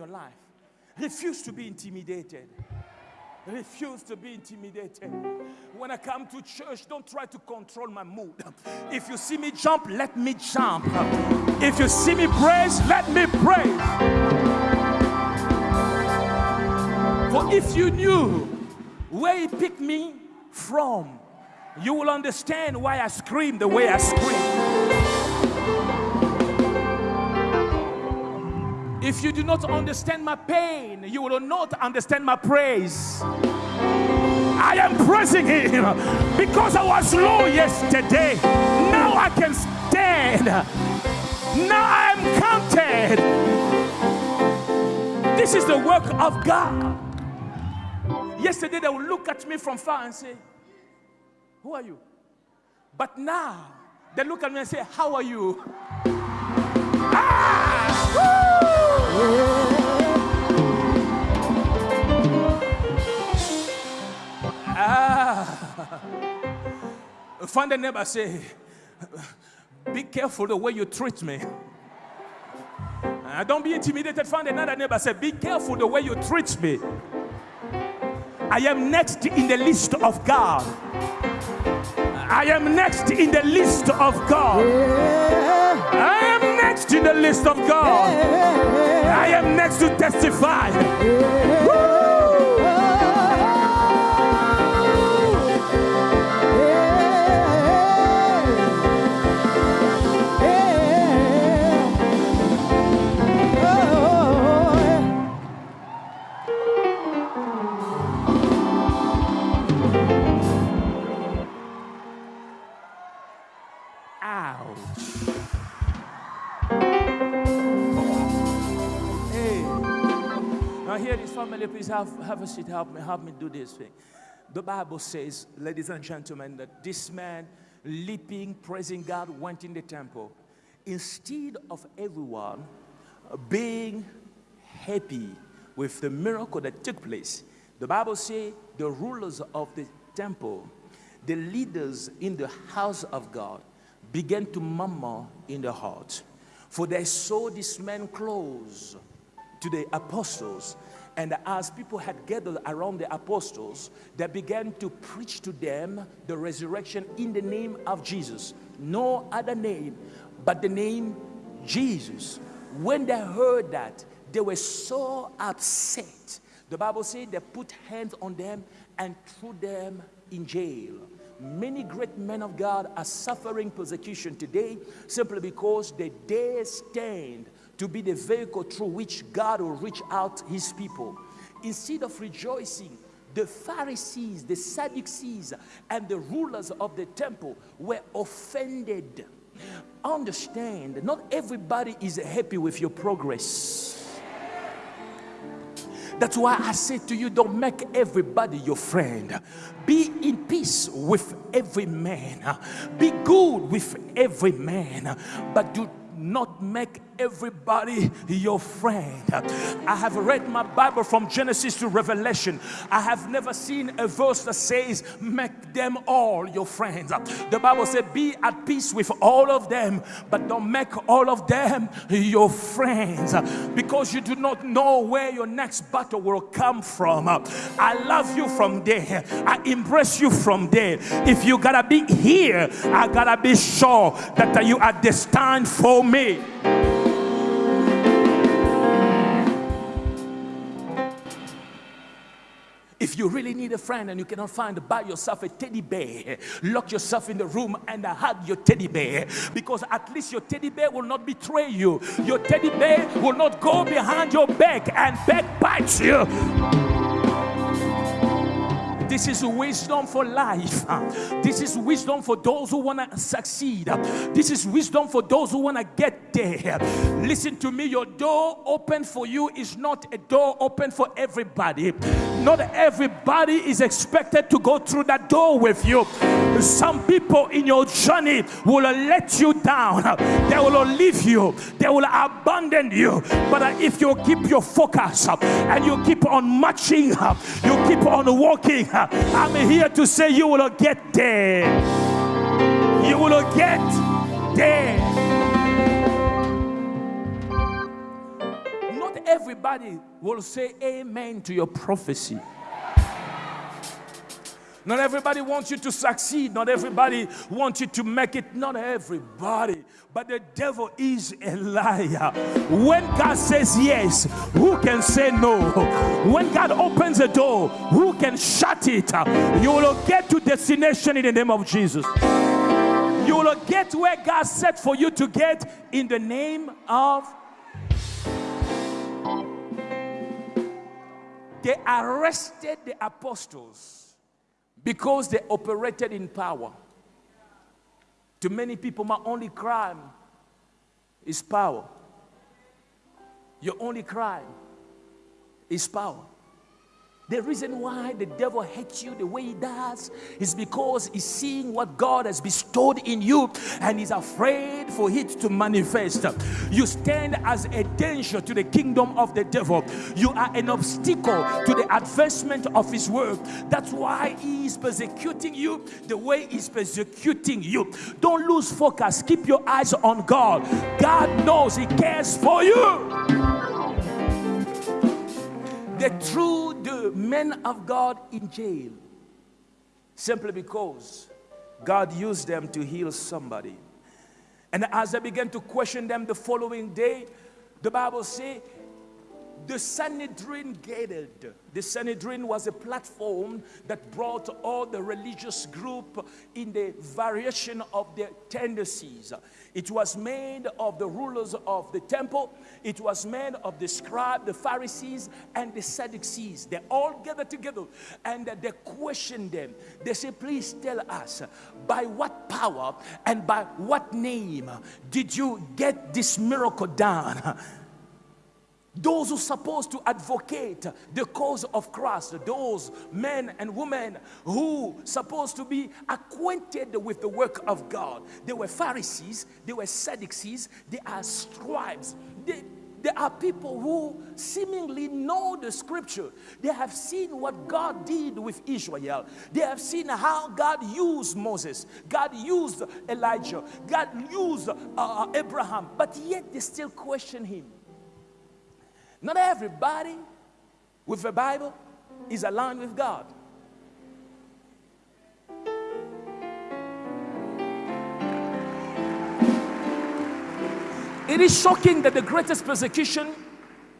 your life. Refuse to be intimidated. Refuse to be intimidated. When I come to church, don't try to control my mood. If you see me jump, let me jump. If you see me praise, let me praise. For if you knew where he picked me from, you will understand why I scream the way I scream. If you do not understand my pain, you will not understand my praise. I am praising Him because I was low yesterday. Now I can stand. Now I am counted. This is the work of God. Yesterday they would look at me from far and say, Who are you? But now they look at me and say, How are you? Find a neighbor, say, Be careful the way you treat me. Uh, don't be intimidated. Find another neighbor, say, Be careful the way you treat me. I am next in the list of God. I am next in the list of God. I am next in the list of God. I am next to testify. family, have, a seat. Help me, help me do this thing. The Bible says, ladies and gentlemen, that this man leaping, praising God, went in the temple. Instead of everyone being happy with the miracle that took place, the Bible says the rulers of the temple, the leaders in the house of God, began to murmur in their heart. For they saw this man close to the apostles and as people had gathered around the apostles, they began to preach to them the resurrection in the name of Jesus. No other name but the name Jesus. When they heard that, they were so upset. The Bible said they put hands on them and threw them in jail. Many great men of God are suffering persecution today simply because they dare stand to be the vehicle through which God will reach out his people. Instead of rejoicing, the Pharisees, the Sadducees, and the rulers of the temple were offended. Understand, not everybody is happy with your progress. That's why I say to you, don't make everybody your friend. Be in peace with every man. Be good with every man. But do not make everybody your friend. I have read my Bible from Genesis to Revelation. I have never seen a verse that says, Make them all your friends. The Bible said, Be at peace with all of them, but don't make all of them your friends because you do not know where your next battle will come from. I love you from there, I embrace you from there. If you gotta be here, I gotta be sure that you are destined for me. If you really need a friend and you cannot find, buy yourself a teddy bear. Lock yourself in the room and hug your teddy bear because at least your teddy bear will not betray you. Your teddy bear will not go behind your back and backbite you. This is wisdom for life. This is wisdom for those who want to succeed. This is wisdom for those who want to get there. Listen to me. Your door open for you is not a door open for everybody. Not everybody is expected to go through that door with you. Some people in your journey will let you down. They will leave you. They will abandon you. But if you keep your focus uh, and you keep on marching, up, you keep on walking uh, I'm here to say you will get there. You will get there. Everybody will say amen to your prophecy. Not everybody wants you to succeed. Not everybody wants you to make it. Not everybody. But the devil is a liar. When God says yes, who can say no? When God opens a door, who can shut it? You will get to destination in the name of Jesus. You will get where God set for you to get in the name of They arrested the apostles because they operated in power. To many people, my only crime is power. Your only crime is power. The reason why the devil hates you the way he does is because he's seeing what God has bestowed in you and he's afraid for it to manifest. You stand as a danger to the kingdom of the devil. You are an obstacle to the advancement of his work. That's why he is persecuting you the way he's persecuting you. Don't lose focus. Keep your eyes on God. God knows he cares for you. The threw the men of God in jail simply because God used them to heal somebody. And as I began to question them the following day, the Bible says the Sanhedrin gathered. The Sanhedrin was a platform that brought all the religious group in the variation of their tendencies. It was made of the rulers of the temple. It was made of the scribes, the Pharisees, and the Sadducees. They all gathered together and they questioned them. They said, please tell us, by what power and by what name did you get this miracle done? Those who are supposed to advocate the cause of Christ, those men and women who supposed to be acquainted with the work of God. They were Pharisees, they were Sadducees, they are scribes. They, there are people who seemingly know the scripture. They have seen what God did with Israel. They have seen how God used Moses. God used Elijah. God used uh, Abraham. But yet they still question him. Not everybody with a Bible is aligned with God. It is shocking that the greatest persecution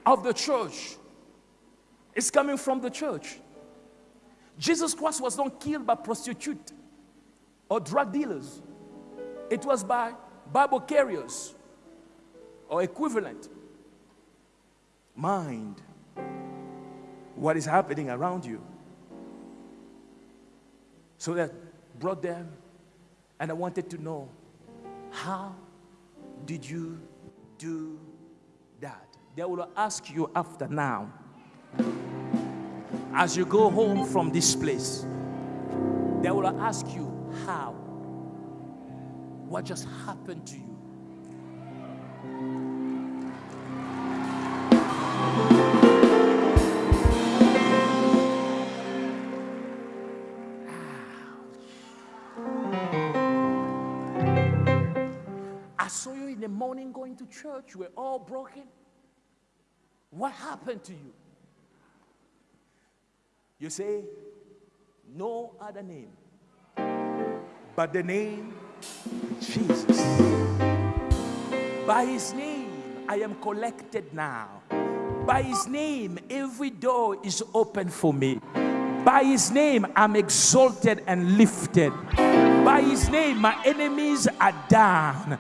of the church is coming from the church. Jesus Christ was not killed by prostitutes or drug dealers. It was by Bible carriers or equivalent mind what is happening around you. So that brought them, and I wanted to know how did you do that? They will ask you after now, as you go home from this place, they will ask you how. What just happened to you? To church. We're all broken. What happened to you? You say, no other name but the name Jesus. By his name, I am collected now. By his name, every door is open for me. By his name, I'm exalted and lifted. By his name, my enemies are down.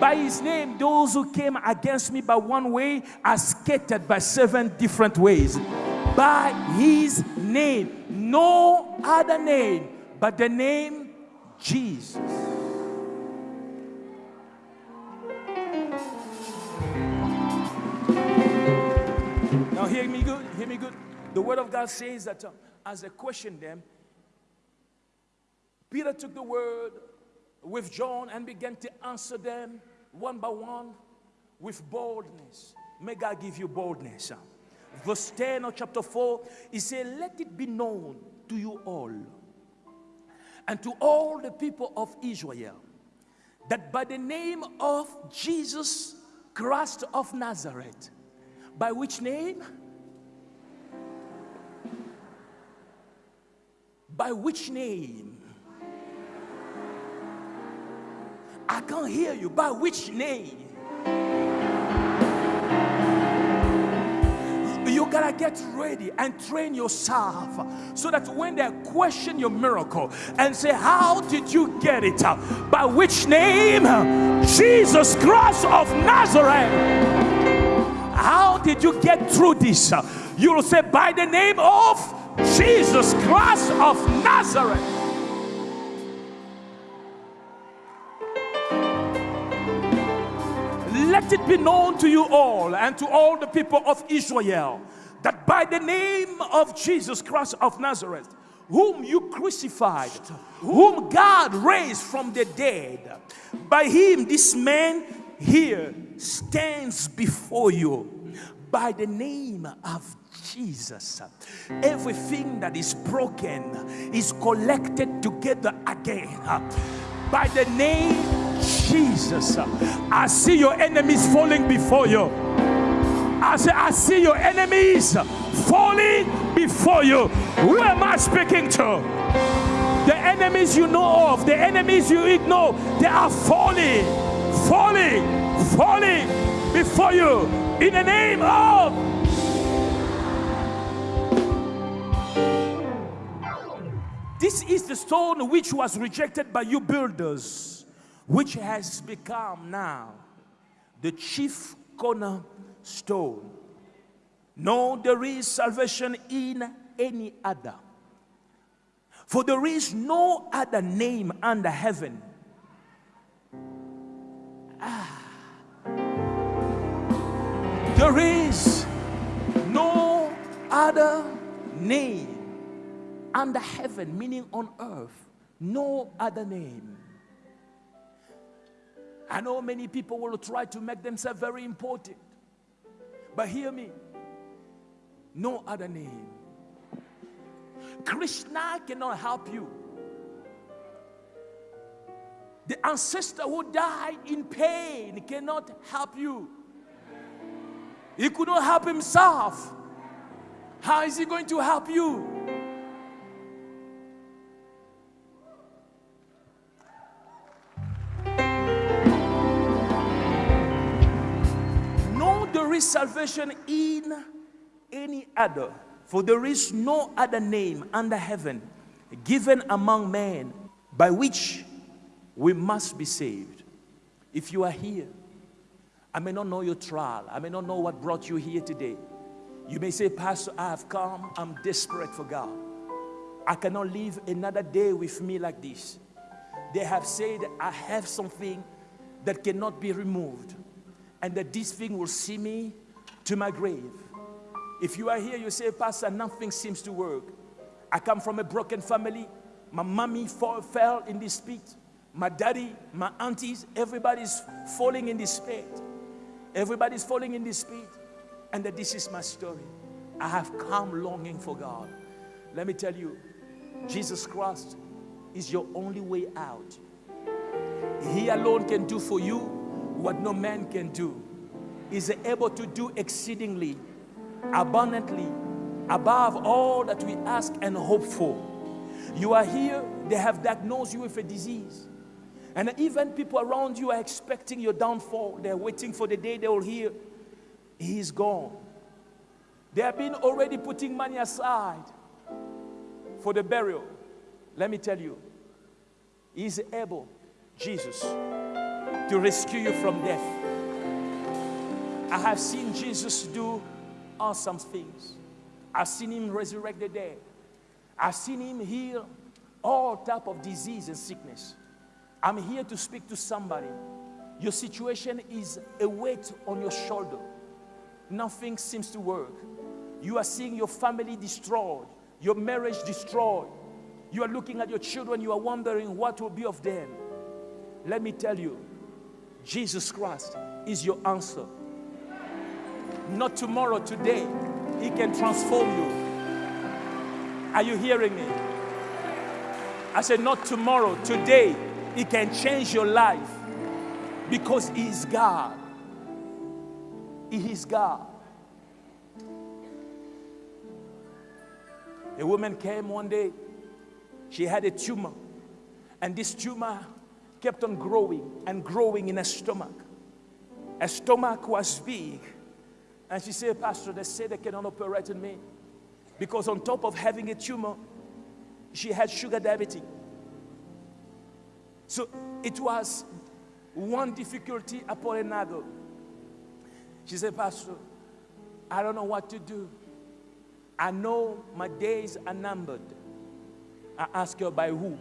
By his name, those who came against me by one way are scattered by seven different ways. By his name, no other name but the name Jesus. Now, hear me good, hear me good. The word of God says that uh, as I questioned them, Peter took the word with John and began to answer them one by one with boldness. May God give you boldness. Verse 10 of chapter 4, he said, Let it be known to you all and to all the people of Israel that by the name of Jesus Christ of Nazareth, By which name? By which name? I can't hear you. By which name? You gotta get ready and train yourself so that when they question your miracle and say, How did you get it? By which name? Jesus Christ of Nazareth. How did you get through this? You'll say, By the name of Jesus Christ of Nazareth. It be known to you all and to all the people of Israel that by the name of Jesus Christ of Nazareth, whom you crucified, whom God raised from the dead, by him this man here stands before you. By the name of Jesus, everything that is broken is collected together again. By the name Jesus. I see your enemies falling before you. I say, I see your enemies falling before you. Who am I speaking to? The enemies you know of, the enemies you ignore, they are falling, falling, falling before you in the name of. This is the stone which was rejected by you builders which has become now the chief cornerstone. No, there is salvation in any other. For there is no other name under heaven. Ah. There is no other name under heaven, meaning on earth. No other name I know many people will try to make themselves very important. But hear me no other name. Krishna cannot help you. The ancestor who died in pain cannot help you. He could not help himself. How is he going to help you? Is salvation in any other, for there is no other name under heaven given among men by which we must be saved. If you are here, I may not know your trial, I may not know what brought you here today. You may say, Pastor, I have come, I'm desperate for God. I cannot live another day with me like this. They have said, I have something that cannot be removed and that this thing will see me to my grave. If you are here, you say, Pastor, nothing seems to work. I come from a broken family. My mommy fall, fell in this pit. My daddy, my aunties, everybody's falling in this pit. Everybody's falling in this pit. And that this is my story. I have come longing for God. Let me tell you, Jesus Christ is your only way out. He alone can do for you what no man can do is able to do exceedingly, abundantly, above all that we ask and hope for. You are here, they have diagnosed you with a disease. And even people around you are expecting your downfall. They're waiting for the day they will hear, He's gone. They have been already putting money aside for the burial. Let me tell you, He's able, Jesus, to rescue you from death. I have seen Jesus do awesome things. I've seen him resurrect the dead. I've seen him heal all type of disease and sickness. I'm here to speak to somebody. Your situation is a weight on your shoulder. Nothing seems to work. You are seeing your family destroyed, your marriage destroyed. You are looking at your children, you are wondering what will be of them. Let me tell you, Jesus Christ is your answer. Not tomorrow, today. He can transform you. Are you hearing me? I said, not tomorrow, today. He can change your life because He is God. He is God. A woman came one day, she had a tumor, and this tumor kept on growing and growing in her stomach. Her stomach was big. And she said, Pastor, they say they cannot operate on me. Because on top of having a tumor, she had sugar diabetes. So it was one difficulty upon another. She said, Pastor, I don't know what to do. I know my days are numbered. I ask her by who?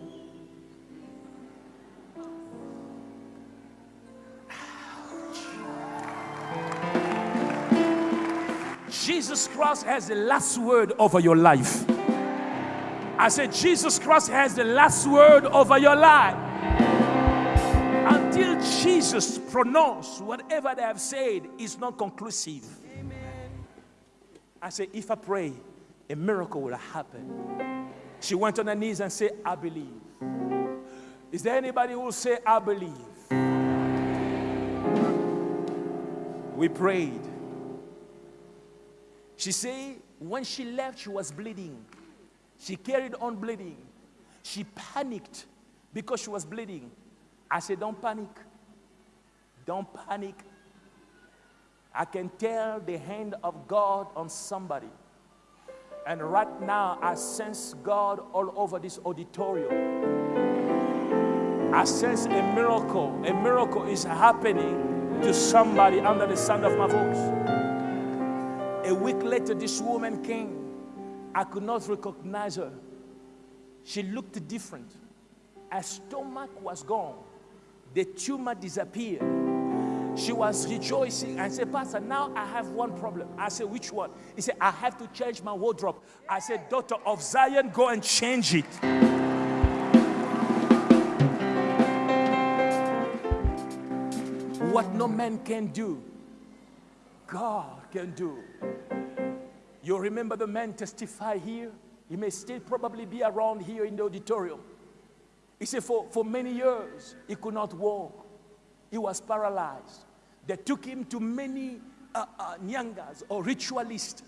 Jesus Christ has the last word over your life. I said, Jesus Christ has the last word over your life. Until Jesus pronounce whatever they have said is not conclusive. I said, if I pray, a miracle will happen. She went on her knees and said, I believe. Is there anybody who will say, I believe? We prayed. She said, when she left, she was bleeding. She carried on bleeding. She panicked because she was bleeding. I said, Don't panic. Don't panic. I can tell the hand of God on somebody. And right now, I sense God all over this auditorium. I sense a miracle. A miracle is happening to somebody under the sound of my voice. A week later, this woman came. I could not recognize her. She looked different. Her stomach was gone. The tumor disappeared. She was rejoicing and said, Pastor, now I have one problem. I said, Which one? He said, I have to change my wardrobe. I said, Daughter of Zion, go and change it. What no man can do, God can do. You remember the man testify here? He may still probably be around here in the auditorium. He said, for, for many years, he could not walk. He was paralyzed. They took him to many uh, uh, nyangas or ritualists.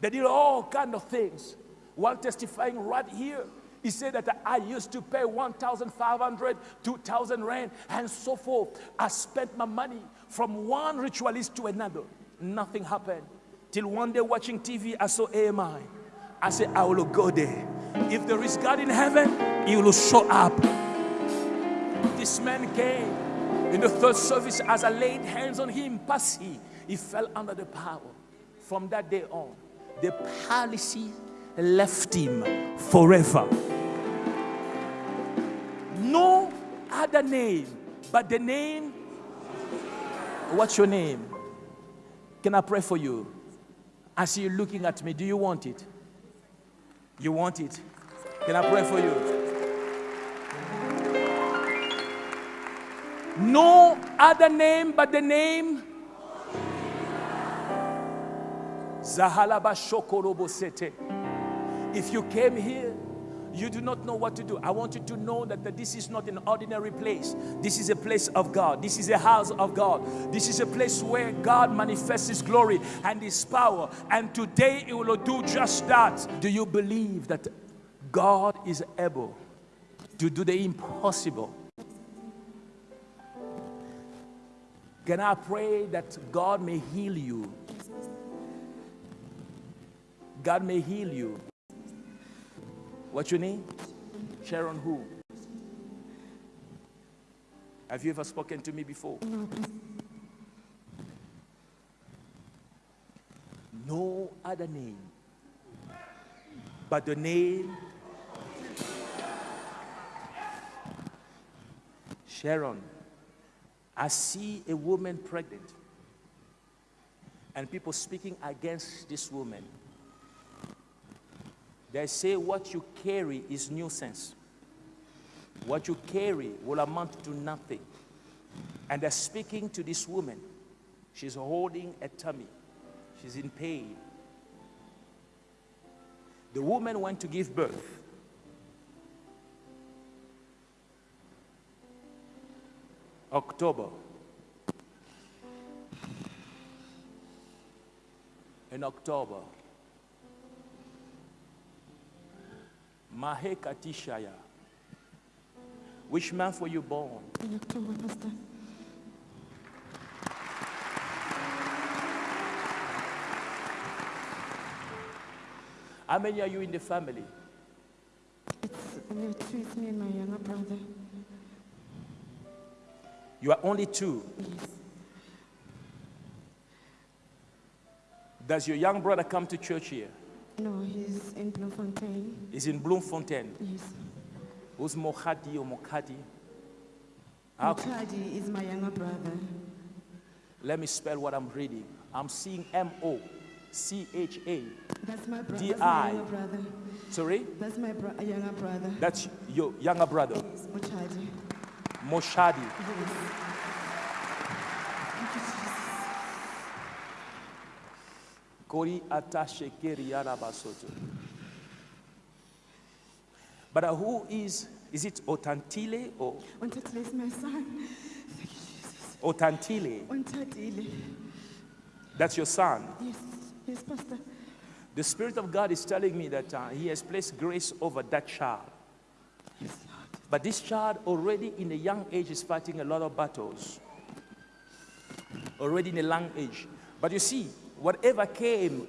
They did all kind of things. While testifying right here, he said that I used to pay 1,500, 2,000 rand, and so forth. I spent my money from one ritualist to another. Nothing happened. Till one day watching TV, I saw AMI. I said, I will go there. If there is God in heaven, He will show up. This man came in the third service as I laid hands on him, passy, he he fell under the power. From that day on, the paralysis left him forever. No other name but the name. What's your name? Can I pray for you? I see you looking at me. Do you want it? You want it? Can I pray for you? No other name but the name Zahalaba Shokorobosete. If you came here, you do not know what to do. I want you to know that, that this is not an ordinary place. This is a place of God. This is a house of God. This is a place where God manifests His glory and His power. And today He will do just that. Do you believe that God is able to do the impossible? Can I pray that God may heal you? God may heal you. What's your name? Sharon who? Have you ever spoken to me before? No other name but the name Sharon. I see a woman pregnant and people speaking against this woman. They say what you carry is nuisance. What you carry will amount to nothing. And they're speaking to this woman. She's holding a tummy. She's in pain. The woman went to give birth. October. In October, Mahekatishaya. Which month were you born? In October, Pastor. How many are you in the family? It's it's me and my younger brother. You are only two. Yes. Does your young brother come to church here? No, he's in Bloemfontein. He's in Bloemfontein. Yes. Who's Mokhati or Mokhati? How- is my younger brother. Let me spell what I'm reading. I'm seeing M O C H A. That's my brother. D That's my younger brother. Sorry? That's my bro- younger brother. That's your younger brother, Yes, Mutadi. Moshadi. Yes. Kori atashe keri yarabasoto. But who is, is it Otantile or Untatile is my son. Thank you, Jesus. Otantile? Untatile. That's your son. Yes, yes, Pastor. The Spirit of God is telling me that uh, He has placed grace over that child. Yes, Lord. But this child already in a young age is fighting a lot of battles. Already in a young age. But you see, whatever came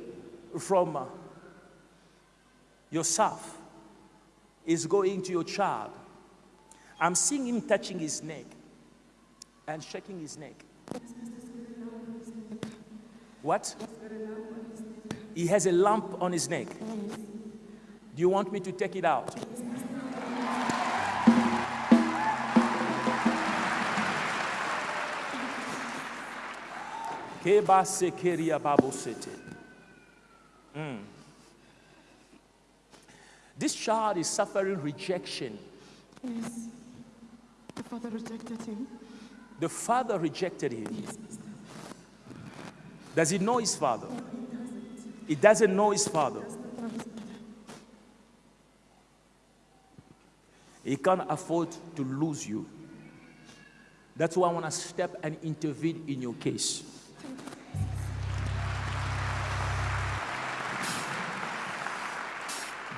from yourself is going to your child. I'm seeing him touching his neck and shaking his neck. What? He has a lump on his neck. Do you want me to take it out? Keba sekeria babosete. Mm. This child is suffering rejection. Yes. The father rejected him. The father rejected him. Does he know his father? He doesn't know his father. He can't afford to lose you. That's why I want to step and intervene in your case.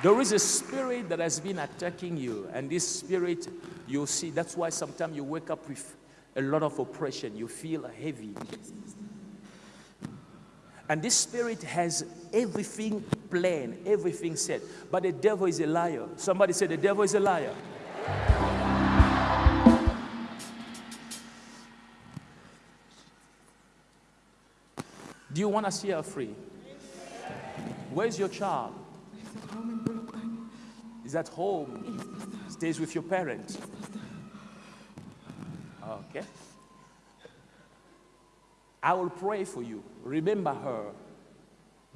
There is a spirit that has been attacking you, and this spirit, you'll see, that's why sometimes you wake up with a lot of oppression. You feel heavy. And this spirit has everything planned, everything said. But the devil is a liar. Somebody said, The devil is a liar. Do you want to see her free? Where's your child? He's at home in Bullockman. Is at home? Stays with your parents? Okay. I will pray for you. Remember her.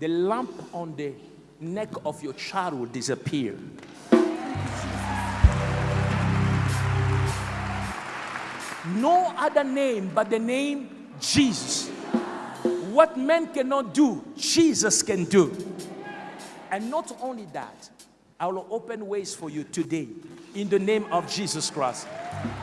The lamp on the neck of your child will disappear. No other name but the name Jesus. What men cannot do, Jesus can do. And not only that, I will open ways for you today in the name of Jesus Christ.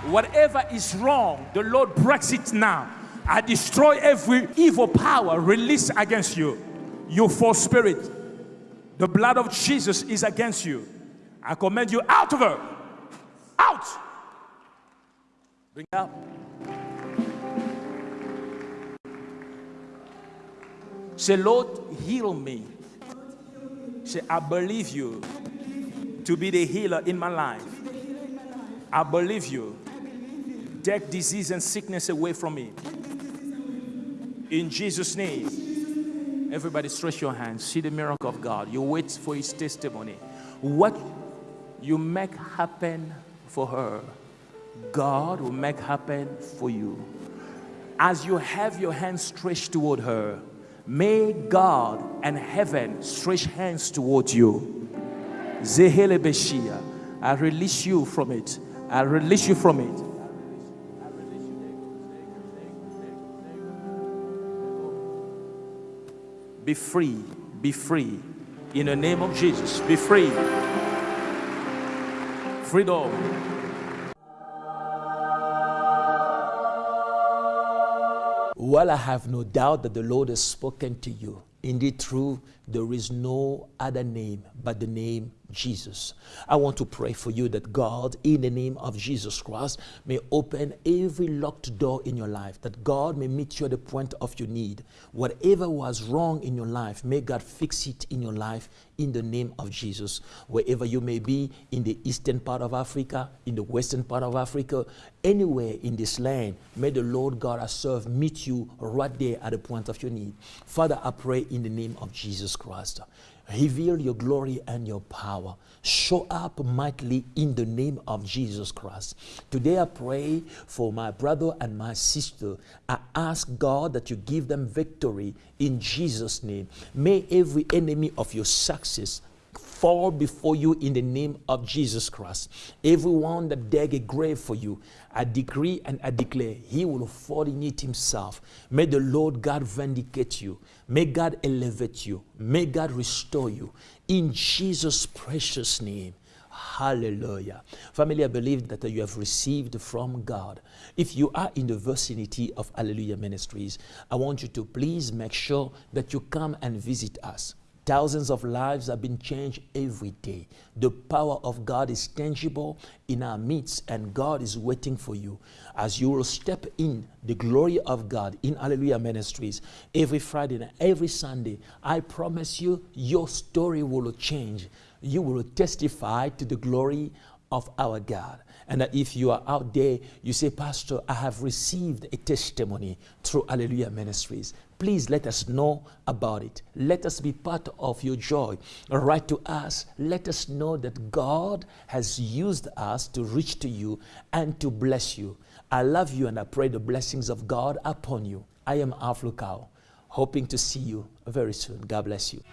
Whatever is wrong, the Lord breaks it now. I destroy every evil power released against you. You false spirit. The blood of Jesus is against you. I command you out of her. Out. Bring it out. Say, Lord, heal me. Say, I believe you to be the healer in my life. I believe you. Take disease and sickness away from me. In Jesus' name. Everybody stretch your hands. See the miracle of God. You wait for his testimony. What you make happen for her, God will make happen for you. As you have your hands stretched toward her, may God and heaven stretch hands toward you. Zehele Beshia, I release you from it. I release you from it. Be free. Be free. In the name of Jesus, be free. Freedom. Well, I have no doubt that the Lord has spoken to you. Indeed, true, there is no other name but the name Jesus. I want to pray for you that God, in the name of Jesus Christ, may open every locked door in your life, that God may meet you at the point of your need. Whatever was wrong in your life, may God fix it in your life in the name of Jesus. Wherever you may be, in the eastern part of Africa, in the western part of Africa, anywhere in this land, may the Lord God I serve meet you right there at the point of your need. Father, I pray in the name of Jesus Christ. Reveal your glory and your power. Show up mightily in the name of Jesus Christ. Today I pray for my brother and my sister. I ask God that you give them victory in Jesus' name. May every enemy of your success fall before you in the name of Jesus Christ. Everyone that dig a grave for you, I decree and I declare, he will fall in it himself. May the Lord God vindicate you. May God elevate you. May God restore you. In Jesus' precious name. Hallelujah. Family, I believe that you have received from God. If you are in the vicinity of Alleluia Ministries, I want you to please make sure that you come and visit us. Thousands of lives have been changed every day. The power of God is tangible in our midst, and God is waiting for you as you will step in the glory of God in Alleluia Ministries every Friday and every Sunday. I promise you, your story will change. You will testify to the glory of our God. And that if you are out there, you say, Pastor, I have received a testimony through Alleluia Ministries. Please let us know about it. Let us be part of your joy. Write to us. Let us know that God has used us to reach to you and to bless you. I love you and I pray the blessings of God upon you. I am Alph Lukau, hoping to see you very soon. God bless you.